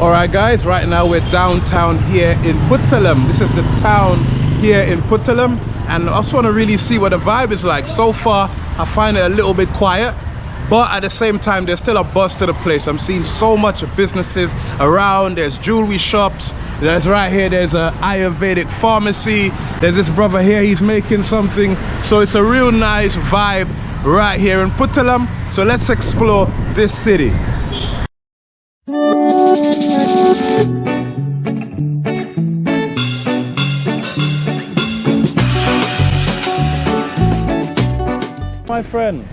all right guys right now we're downtown here in Puttalam this is the town here in Puttalam and I just want to really see what the vibe is like. So far I find it a little bit quiet but at the same time there's still a buzz to the place. I'm seeing so much of businesses around. There's jewelry shops. There's right here there's a Ayurvedic pharmacy. There's this brother here he's making something. So it's a real nice vibe right here in Puttalam so let's explore this city my friend.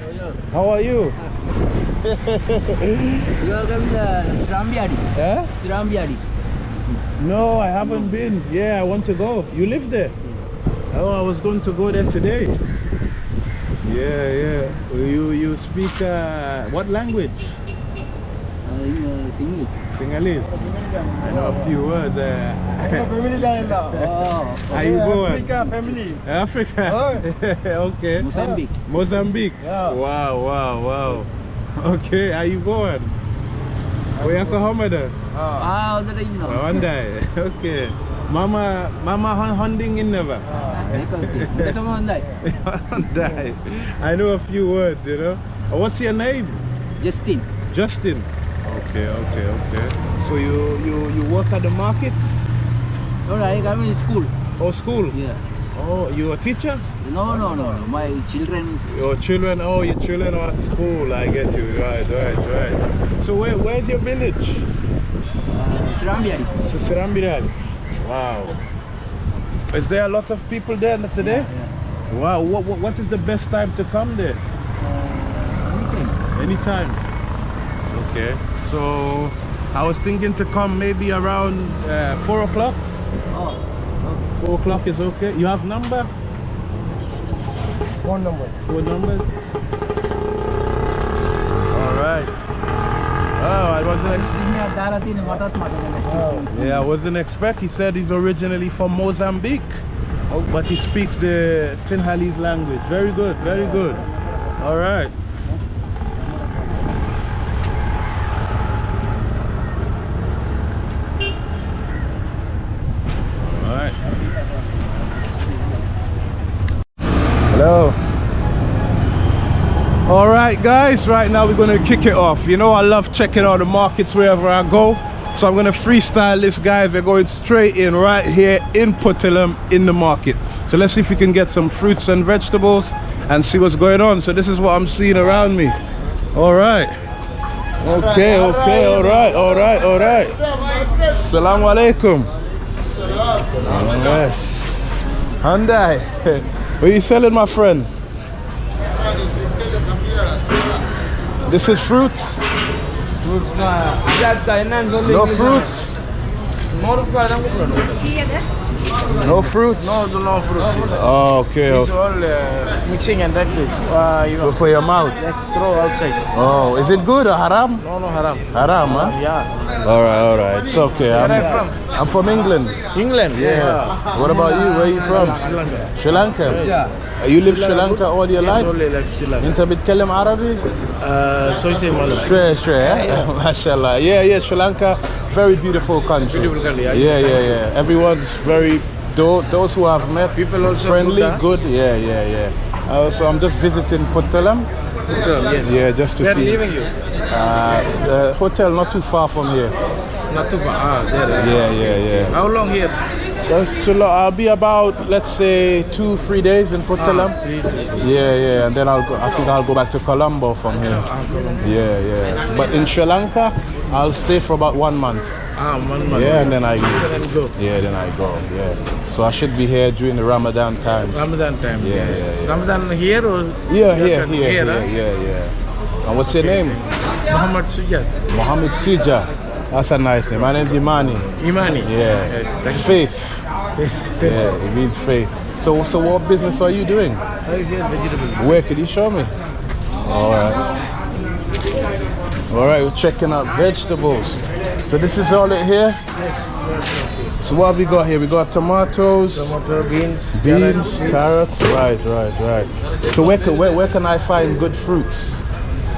How are you? Welcome to Srambiadi. yeah Srambiadi. no i haven't been. Yeah i want to go. You live there? Oh i was going to go there today. Yeah yeah. You you speak uh, what language? Uh, in uh, Singlish. Sinhalese i know a few words uh, Oh, how you going family. Africa. okay. Mozambique. Mozambique. Yeah. Wow, wow, wow. Okay, how you going? Where you Muhammad? Ah, udah dah inno. Hyundai. Okay. Mama, mama hun- hunting in never. Betul ke? Kita. Hyundai. I know a few words, you know. Oh, What's your name? Justin. Justin. Okay, okay, okay. So you you you work at the market No, I kami in school. Oh, school? Yeah. Oh, you a teacher? No, no, no, no. My children is Your children, oh, your children are at school. I get you. Right, right, right. So where, where's your village? uh, Srambiadi. Sirambiral. Wow. Is there a lot of people there today? Yeah. Wow. What, what, what is the best time to come there? Uh, anything. Anytime. Okay. So I was thinking to come maybe around uh, four o'clock. Oh. Okay. Four o'clock is okay. You have number? Phone number. Four numbers. All right. Oh, I wasn't. Ex- Ini ada tin matat matat. Yeah, I wasn't expect. He said he's originally from Mozambique, but he speaks the Sinhalese language. Very good, very good. All right. All right. Hello. All right, guys. Right now we're gonna kick it off. You know I love checking out the markets wherever I go. So I'm gonna freestyle this, guys. We're going straight in right here in Puttalam in the market. So let's see if we can get some fruits and vegetables and see what's going on. So this is what I'm seeing around me. All right. Okay, okay, all right, all right, all right. Assalamu alaikum. Yes. Hyundai. What are you selling, my friend? This is fruits? Fruits ka. That ka inan No fruits? More ka na ko. No fruits? No, no, no fruits. Oh, okay. It's okay. all uh, mixing and that is. Uh, you For, for your mouth. just throw outside. Oh, is it good or haram? No, no haram. Haram, huh? Yeah. All right, all right. It's okay. Where I'm, are you from? I'm from England. England. Yeah. What about you? Where are you from? Sri Lanka. Sri Lanka? Yeah. You live Sri Lanka all your Yes, life? only like Sri Lanka. انت بتتكلم عربي؟ Uh, so say Malam. Straight, straight. eh? Mashallah. Yeah, yeah. Sri Lanka, very beautiful country. Beautiful country, yeah. Yeah, yeah, yeah. Everyone's very. Those, those who have met People also friendly, good, good. Yeah, yeah, yeah. Uh, so I'm just visiting Puttalam. Yes. Yeah, just to Where see. leaving you? Uh, the hotel not too far from here. Not too far. Ah, there. Yeah, yeah, yeah. How long here? Just so I'll be about let's say two, three days in Puttalam. Ah. Yeah, yeah, and then I'll go. I think I'll go back to Colombo from here. Yeah, yeah. But in Sri Lanka, I'll stay for about one month. Ah, one month. Yeah, and then I go. Yeah, then I go. Yeah. So I should be here during the Ramadan time. Ramadan time. Yeah, yes. yeah, yeah. Ramadan here or? Yeah, here, here, here, huh? yeah, yeah. And what's your name? Muhammad Sujat. Mohammed Sija. That's a nice name. My name's Imani. Imani. Yeah. Yes. Faith. Yes. Yeah, it means faith. So, so what business are you doing? Oh, vegetable. Where could you show me? All right. All right, we're checking out vegetables. So this is all it here. Yes. So what have we got here? We got tomatoes, Tomato, beans, beans, carrots, carrots. Right, right, right. So where can where, where can I find good fruits?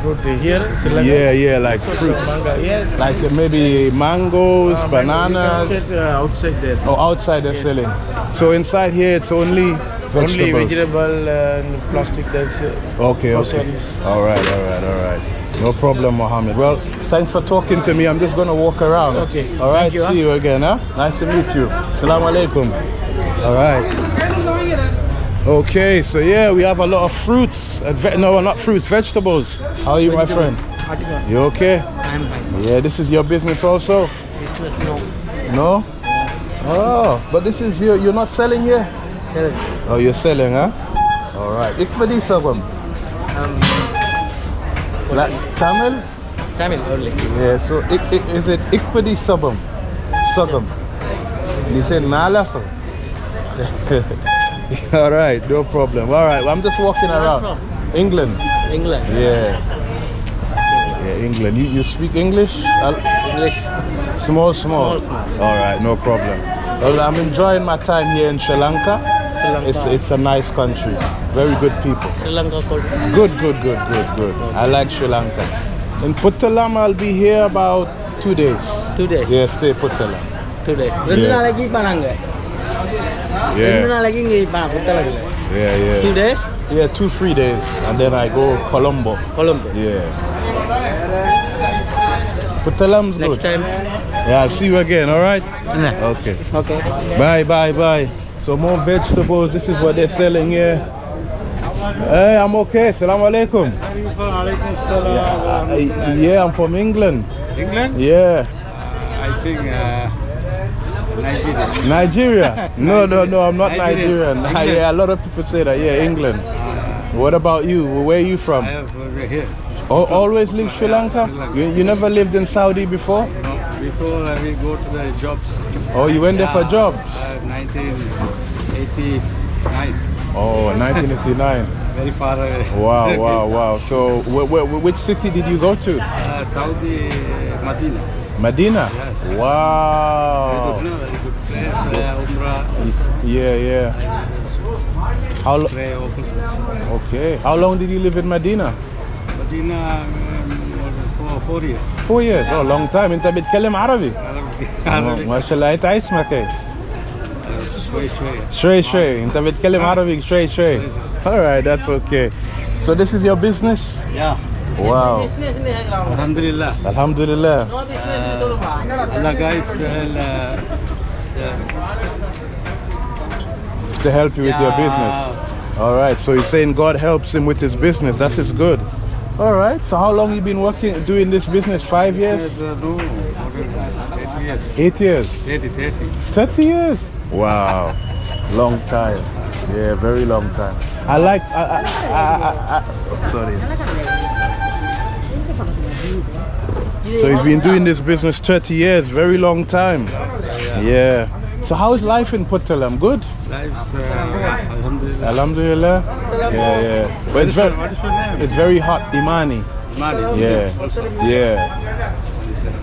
Fruit here? Yeah, yeah, like fruits. manga, yes. Like uh, maybe mangoes, Uh, mango, you can bananas. uh, outside there. Oh, outside they're selling. So inside here it's only vegetables. Only vegetable and plastic. That's uh, Okay, okay. All right, all right, all right. No problem, Mohammed. Well, thanks for talking to me. I'm just gonna walk around. Okay. All right. You, See huh? you again, huh? Nice to meet you. Assalamu alaikum. All right. Okay, so yeah, we have a lot of fruits. no, not fruits, vegetables. How are you, my friend? You okay? I'm fine. Yeah, this is your business also. Business no. No? Oh, but this is your, you're not selling here? Sir, Oh, you're selling, huh? All right. Ikbadi sabam. um, Like Tamil? Tamil only. Yeah, so ik, ik, is it Ikpadi Sabam? Sagam. You say Nalasam. all right no problem all right well, i'm just walking Where around from? england england yeah yeah england you, you speak english english small small. small all right no problem well i'm enjoying my time here in sri lanka Sri Lanka. It's, it's a nice country. Very good people. Sri Lanka Good, good, good, good, good. I like Sri Lanka. In Puttalam, I'll be here about two days. Two days? Yes, stay Puttalam. Two days. Yeah. Yeah. Yeah, yeah. Two days? Yeah, two, three days. And then I go Colombo. Colombo? Yeah. Puttalam's Next good. Next time. Yeah, I'll see you again, all right? Yeah. Okay. Okay. Bye, bye, bye. So more vegetables. This is what they're selling here. Hey, I'm okay. Salam alaikum. Yeah, I, yeah, I'm from England. England? Yeah. I think... Uh... Nigeria. Nigeria? No, no, no, I'm not Nigerian. Nigerian. Yeah, a lot of people say that. Yeah, England. What about you? Where are you from? I have uh, here. Al- always live Sri Lanka? Sri Lanka. You, you never lived in Saudi before? No, before I will go to the jobs. Oh, you went there for jobs? Uh, 1989. Oh, 1989. Very far away. Wow, wow, wow. So, wh- wh- which city did you go to? Uh, Saudi Medina. Medina? Yes. Very Wow. good, no? Very good place. Uh, Umrah. Yeah, yeah. How lo- Pray open. okay. How long did you live in Medina? Medina um, more than four, four years. Four years. Oh, long time. انت بتتكلم عربي؟ Arabic. Oh, Arabic. ما شاء الله. انت اسمك ايه؟ شوي شوي. شوي شوي. انت بتتكلم عربي شوي شوي. All right, that's okay. So this is your business? Yeah. Wow. Alhamdulillah. Alhamdulillah. Uh, Allah guys, uh, uh yeah. to help you with yeah. your business. All right. So he's saying God helps him with his business. That is good. All right. So how long you been working doing this business? Five years? Uh, Eight years. Eight years. 30, 30. years. Wow. long time. Yeah, very long time. I like. I, I, I, I, I sorry. So he's been doing this business 30 years, very long time. Yeah. So how is life in Puttalam? Good? Life's, uh, Alhamdulillah. Alhamdulillah. Yeah, yeah. But it's very, What is your name? it's very hot, Imani. Mali. Yeah, yeah,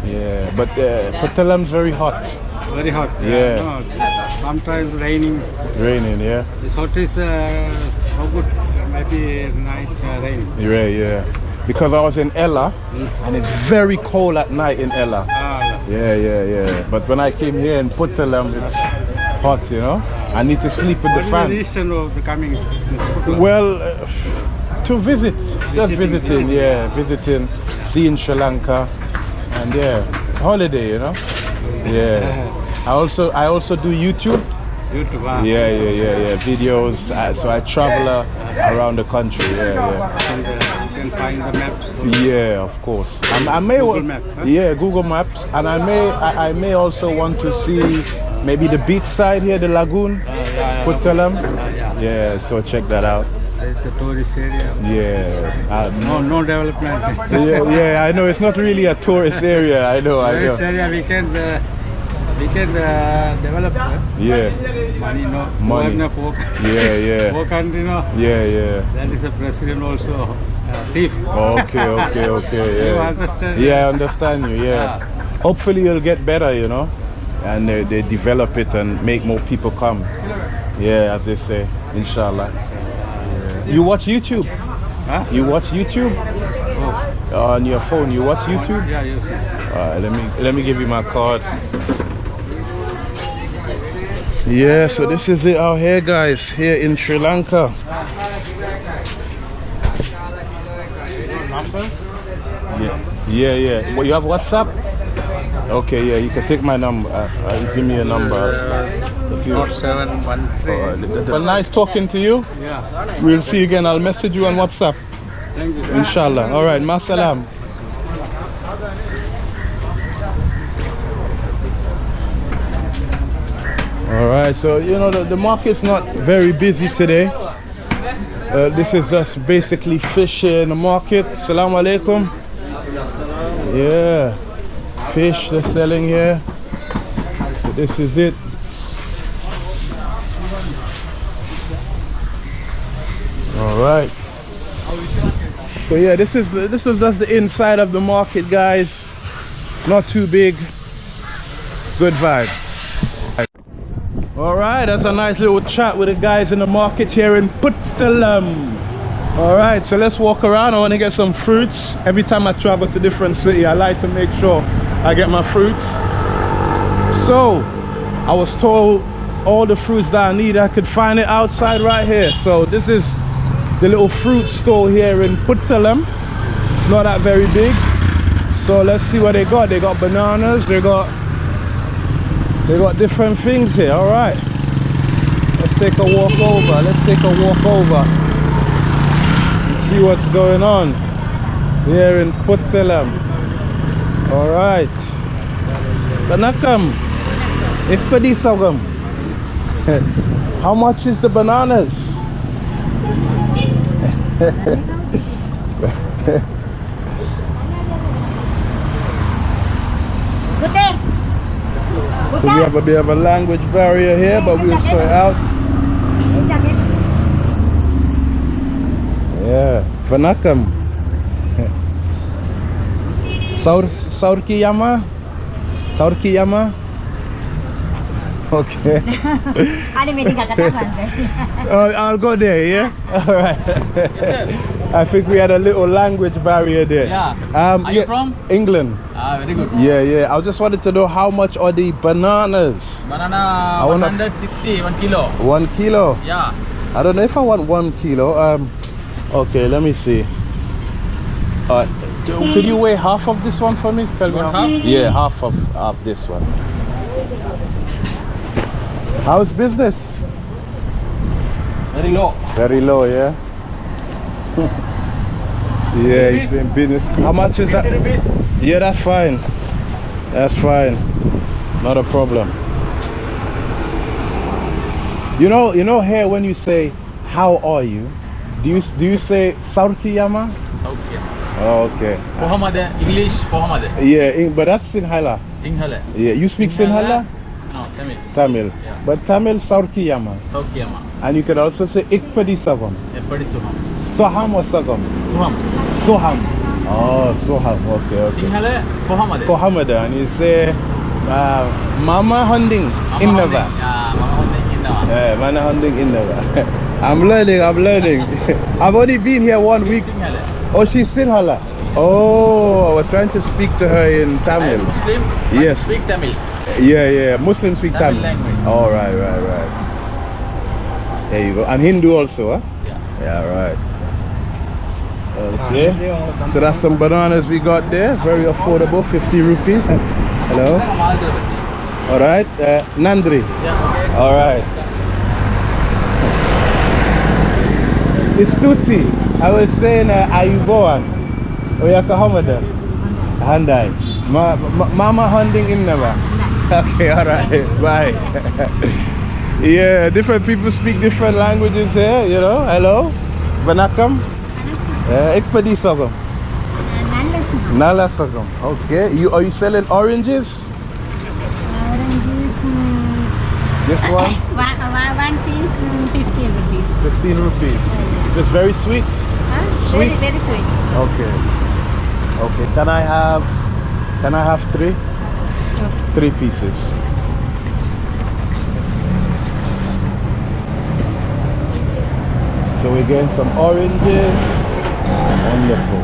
yeah. But uh, Puttalam's very hot, Very hot. Yeah. No, sometimes raining. raining. Yeah, This hot is uh, how good? Maybe night uh, rain. yeah, yeah. Because I was in Ella, and it's very cold at night in Ella. Ah, Yeah, yeah, yeah. But when I came here in Puttalam, it's hot, you know. I need to sleep with the is the fan. reason of the coming? Well, uh, to visit, just Visiting, visiting, visiting. yeah, visiting, seeing Sri Lanka, and yeah, holiday, you know. Yeah. I also, I also do YouTube. YouTube. ah. Yeah, yeah, yeah, yeah. Videos. Uh, so I travel uh, around the country. Yeah, you can find the maps. yeah. Of course. And I may. Google Map, huh? Yeah, Google Maps, and I may, I, I may also want to see maybe the beach side here, the lagoon, yeah, yeah. Puttalam. yeah. Yeah, so check that out. It's a tourist area. Yeah. No, no development. yeah, yeah, I know it's not really a tourist area. I know, I Tourist know. area we can uh, we can uh, develop. Uh, Yeah, money, no. Money. Governor, poor, yeah, yeah, poor country, no. yeah, yeah. That is a president also uh, thief. Okay, okay, okay. You Yeah. understand? Yeah, I understand you. Yeah. Yeah. Hopefully, you'll get better, you know, and they, they develop it and make more people come. Yeah, as they say, inshallah. Yeah. You watch YouTube? Huh? You watch YouTube? Oh, uh, on your phone. You watch YouTube? Yeah, you see. Alright, let me let me give you my card. Yeah, so this is it out here, guys. Here in Sri Lanka. Yeah, yeah, yeah. Well, you have WhatsApp? Okay, yeah. You can take my number. Uh, uh, give me a number. If you. Four seven one three. Well, nice talking to you. Yeah. We'll see you again. I'll message you on WhatsApp. Thank you. Inshallah. All right. Masalam. All right. So you know the, the market's not very busy today. Uh, this is us basically fish here in the market. Assalamu alaikum. Yeah, fish they're selling here. So this is it. All right. So yeah, this is the- this is just the inside of the market, guys. Not too big. Good vibe. Right, that's a nice little chat with the guys in the market here in Puttalam. All right, so let's walk around. I want to get some fruits. Every time I travel to different city, I like to make sure I get my fruits. So, I was told all the fruits that I need, I could find it outside right here. So this is the little fruit store here in Puttalam. It's not that very big. So let's see what they got. They got bananas, they got they got different things here. All right. Let's take a walk over. Let's take a walk over. And see what's going on here in Puttalam. All right. Tanakam. Ikpadi sagam. How much is the bananas? So we have a bit of a language barrier here, but we'll sort it out. Yeah, Vanakam. Saur Saurkiyama? Saurkiyama? Okay. Ada meeting kakak Uh, I'll go there, yeah? All right. I think we had a little language barrier there. Yeah. Um, Are you from? England. Ah, very good. Yeah, yeah. I just wanted to know how much are the bananas? Banana I wanna- 160, 1 kilo. One kilo. Yeah. I don't know if I want one kilo. Um, okay, let me see. Uh, could you weigh half of this one for me? Tell me half? Yeah, half of, of this one. How's business? Very low. Very low, yeah. yeah, he's in business. How much is that? Yeah, that's fine. That's fine. Not a problem. You know, you know here when you say how are you, do you do you say Saurkiyama? Saukia. Oh, okay. Pohamada, English, Pohamada. Yeah, in- but that's Sinhala. Sinhala. Yeah, you speak Sinhala? No, Tamil. Tamil. Yeah. But Tamil Saurkiyama. Saukiama. And you can also say Ikpadi Sagam. Eppadi Suham. Soham or Sagam? Suham. Soham. Oh, Soham. Okay, okay. Sinhala, Pohamada. Kohamada and you say uh, Mama Hunding Innava. Yeah, Mama Hunding Innava. Yeah, Mana Hunding Innava. I'm learning, I'm learning. I've only been here one week. Oh, she's Sinhala. Oh, I was trying to speak to her in Tamil. Muslim. Yes. Speak Tamil. Yeah, yeah, Muslims speak Tamil Tamil. language. Oh, right, right, right. There you go. And Hindu also, huh? Yeah. Yeah, right. Okay. So that's some bananas we got there. Very affordable, 50 rupees. Hello. All right. Uh, Nandri. Yeah, okay. All right. Istuti. I was saying uh, Ayuboan. Oyaka Hamada. Handai. Ma, ma, mama hunting in never. Okay, all right. Bye. yeah, different people speak different languages here, you know. Hello. Banakam. Uh, ik pedi sogam. Nala sogam. Okay. You are you selling oranges? Oranges, mm, This one? one, one, one piece, mm, 15 rupees. 15 rupees. It's very sweet? Huh? Sweet? Very, very sweet. Okay. Okay. Can I have can I have three? Sure. Three pieces. So we're getting some oranges. Wonderful.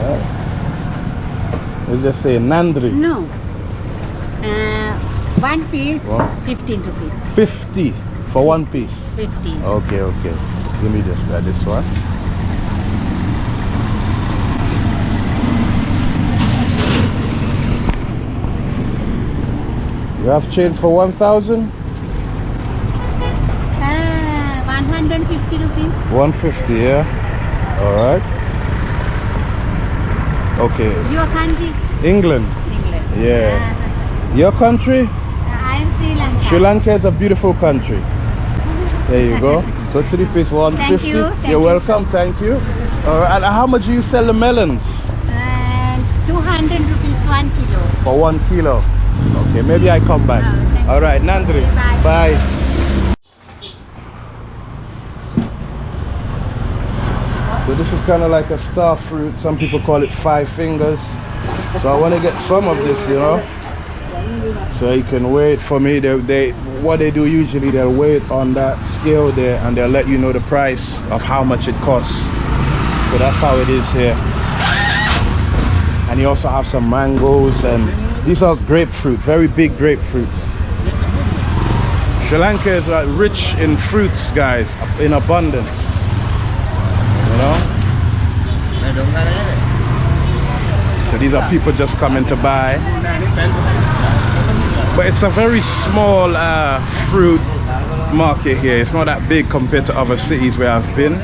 Right. We just say nandri. No. Uh, one piece, one. 15 rupees. 50? For one piece. 15. Okay, okay. Give me just uh, this one. You have change for 1,000? Ah, 150 rupees. 150, yeah? Alright. Okay. Your country? England. England. Yeah. Your country? Ah, I am Sri Lanka. Sri Lanka is a beautiful country. There you go. So three piece 150. you, thank You're you, welcome, thank you. And how much do you sell the melons? And 200 rupees one kilo. For one kilo. Okay, maybe I come back. Oh, All right, Nandri. Bye. Bye. So this is kind of like a star fruit. Some people call it five fingers. So I want to get some of this, you know. So you can wait for me. They, they, what they do usually, they'll wait on that scale there, and they'll let you know the price of how much it costs. So that's how it is here. And you also have some mangoes and these are grapefruit very big grapefruits. Sri lanka is like rich in fruits guys in abundance. You know? So these are people just coming to buy but it's a very small uh, fruit market here. It's not that big compared to other cities where i've been.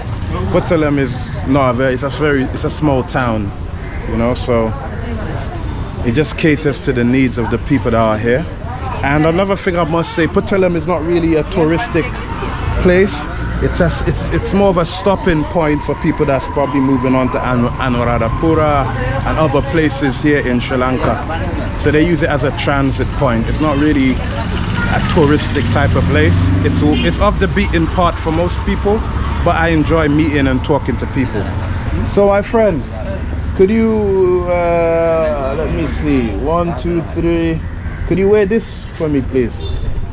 Puttalam is not a very it's a very it's a small town you know so it just caters to the needs of the people that are here. And another thing i must say Puttalam is not really a touristic place. It's a, it's it's more of a stopping point for people that's probably moving on to Anu- anuradhapura and other places here in sri lanka so they use it as a transit point. It's not really a touristic type of place. It's it's off the beaten path for most people but i enjoy meeting and talking to people. So my friend could you uh, let me see. One two three. Could you wear this for me please?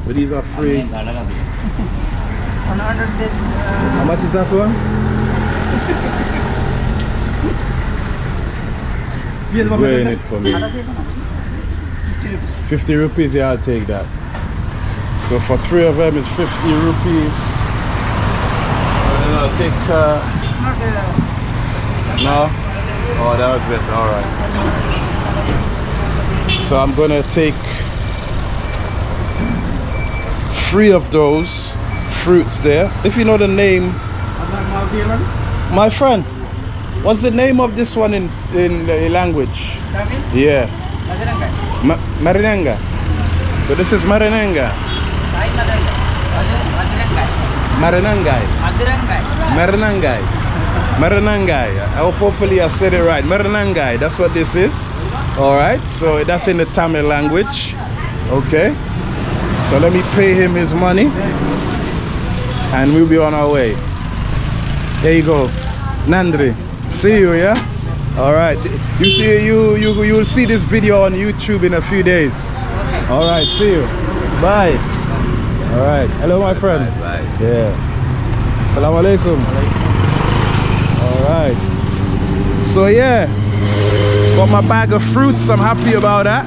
So these are free. How much is that one? Wearing it for me 50 rupees yeah i'll take that. So for three of them it's 50 rupees. And i'll take uh no oh that was better all right. So i'm gonna take three of those fruits there. If you know the name my friend what's the name of this one in in the language? Yeah Ma- marinanga so this is marinanga marinangai marinangai marinangai hope oh, hopefully I said it right. Marinangai that's what this is. All right so that's in the Tamil language. Okay. So let me pay him his money. And we'll be on our way. There you go. Nandri see you yeah? All right you see you you you will see this video on YouTube in a few days. Okay. all right see you. Bye. All right. Hello my friend. Bye. yeah. Assalamu alaikum. All right. So yeah. Got my bag of fruits. I'm happy about that.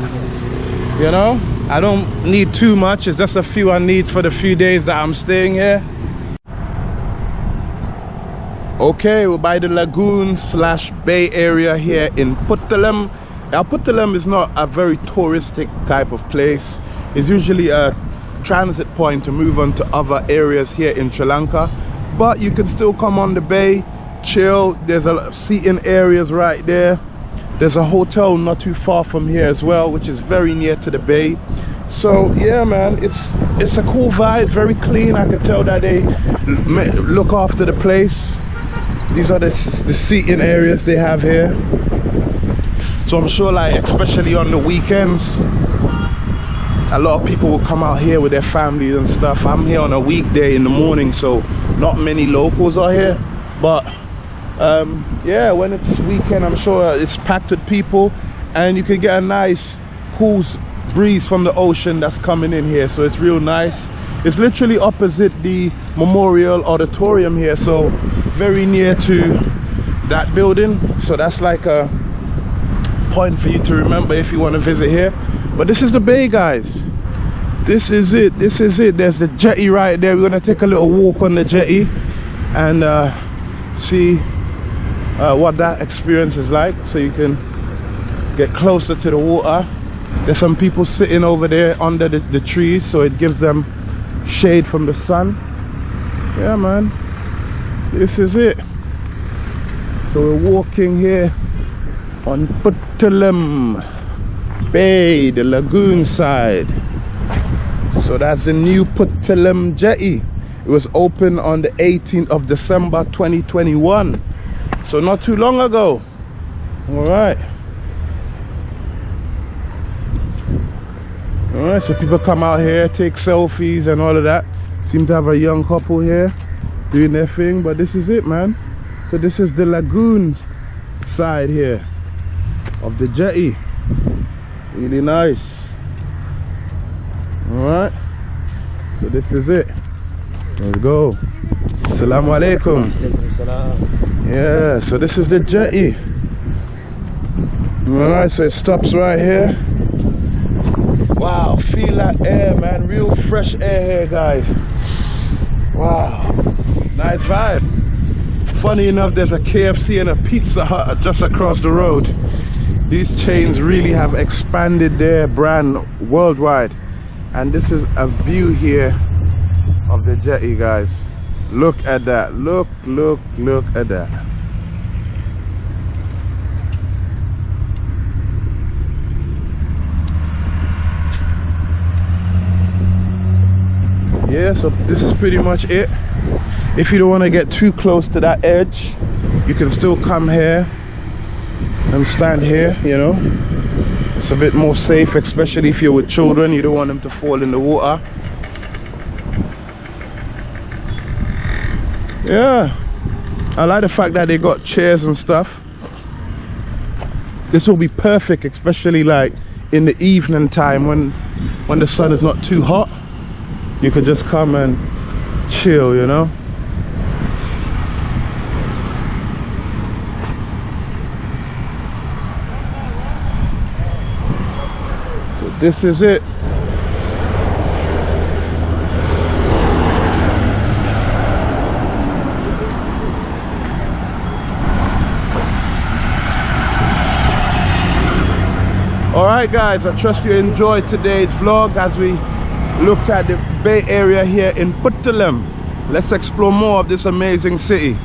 You know I don't need too much. It's just a few I need for the few days that I'm staying here okay we're by the lagoon slash bay area here in Puttalam now Puttalam is not a very touristic type of place. It's usually a transit point to move on to other areas here in Sri Lanka. But you can still come on the bay chill. There's a lot of seating areas right there. There's a hotel not too far from here as well which is very near to the bay. So yeah man it's it's a cool vibe very clean i can tell that they look after the place. These are the, the seating areas they have here. So i'm sure like especially on the weekends a lot of people will come out here with their families and stuff. I'm here on a weekday in the morning so not many locals are here. But um, yeah when it's weekend i'm sure it's packed with people and you can get a nice cool breeze from the ocean that's coming in here so it's real nice it's literally opposite the memorial auditorium here so very near to that building so that's like a point for you to remember if you want to visit here. But this is the bay, guys. This is it. This is it. There's the jetty right there. We're gonna take a little walk on the jetty and uh, see uh, what that experience is like, so you can get closer to the water. There's some people sitting over there under the, the trees, so it gives them shade from the sun. Yeah, man. This is it. So we're walking here on Puttalam Bay, the lagoon side. So that's the new Puttalam jetty. It was opened on the 18th of December 2021. So not too long ago. All right. So people come out here, take selfies and all of that. Seem to have a young couple here doing their thing, but this is it, man. So this is the lagoon side here of the jetty. Really nice. All right. So this is it. Let's go. Assalamu alaikum. Yeah, so this is the jetty. All right, so it stops right here. Feel that air, man. Real fresh air here, guys. Wow, nice vibe. Funny enough, there's a KFC and a Pizza Hut just across the road. These chains really have expanded their brand worldwide. And this is a view here of the jetty, guys. Look at that. Look, look, look at that. Yeah so this is pretty much it. If you don't want to get too close to that edge you can still come here and stand here you know? It's a bit more safe especially if you're with children you don't want them to fall in the water. Yeah I like the fact that they got chairs and stuff. This will be perfect especially like in the evening time when when the sun is not too hot you could just come and chill, you know? So this is it. All right, guys, I trust you enjoyed today's vlog as we looked at the Bay Area here in Puttalam. Let's explore more of this amazing city.